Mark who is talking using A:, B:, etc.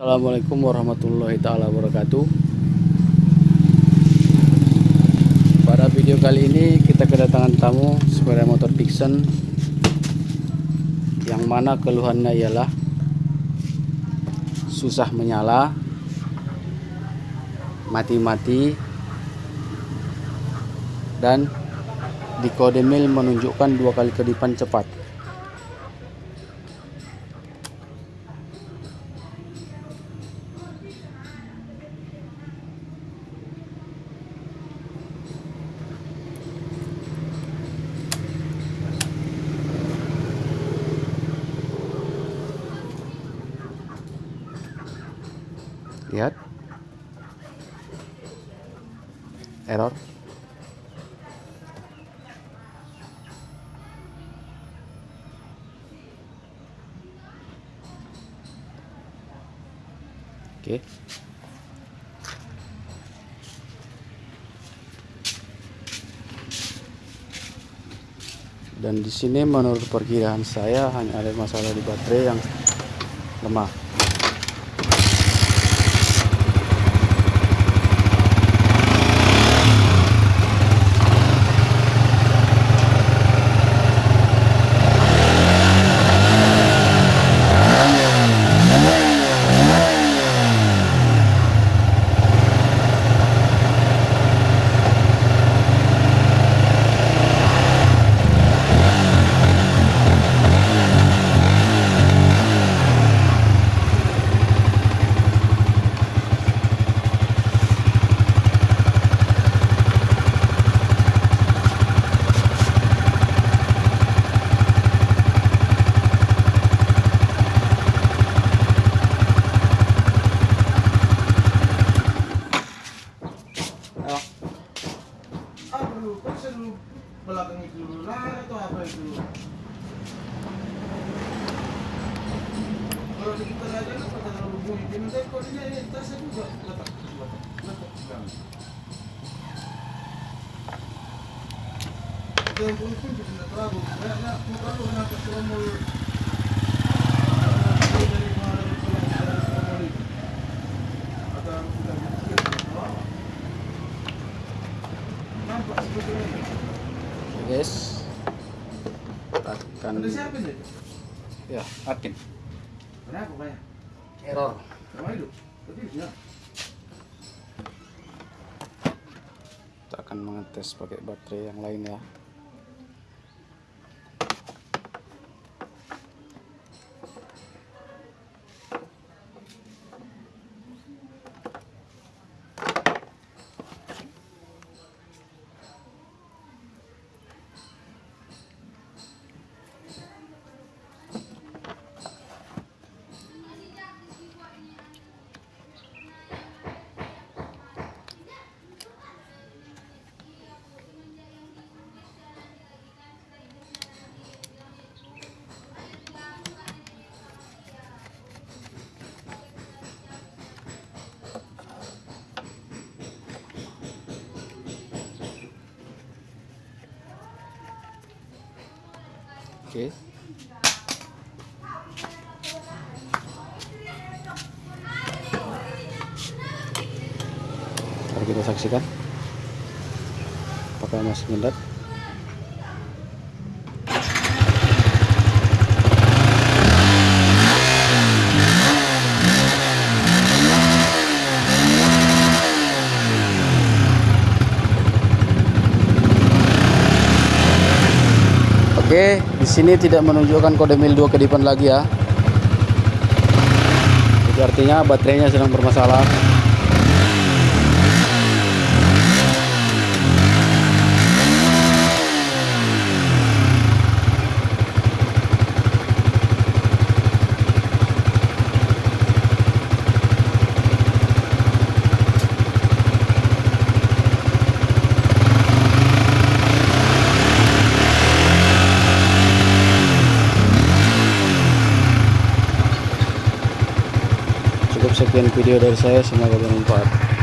A: Assalamualaikum warahmatullahi taala wabarakatuh. Pada video kali ini kita kedatangan tamu sepeda motor Dixon yang mana keluhannya ialah susah menyala, mati-mati dan di kode mil menunjukkan dua kali kedipan cepat. Lihat error. Oke. Dan di sini menurut perkiraan saya hanya ada masalah di baterai yang lemah
B: Aduh, kok selalu belakang itu dulu lah atau apa itu? Kalau di kita aja kan pada terlalu bunyi, di nanti kok ini ini tasnya juga letak, letak, letak. Itu yang pun tidak terlalu, ya, ya, terlalu kenapa sudah mau dari kemarin itu yang dari Sumoli. Atau sudah mikir, oh,
A: guys akan ya akin.
B: Banyak?
A: error.
B: Ya.
A: kita akan mengetes pakai baterai yang lain ya oke. Mari kita saksikan. Apakah masih mendat Oke, di sini tidak menunjukkan kode mil 2 kedipan lagi ya. Itu artinya baterainya sedang bermasalah. Sekian video dari saya, semoga bermanfaat.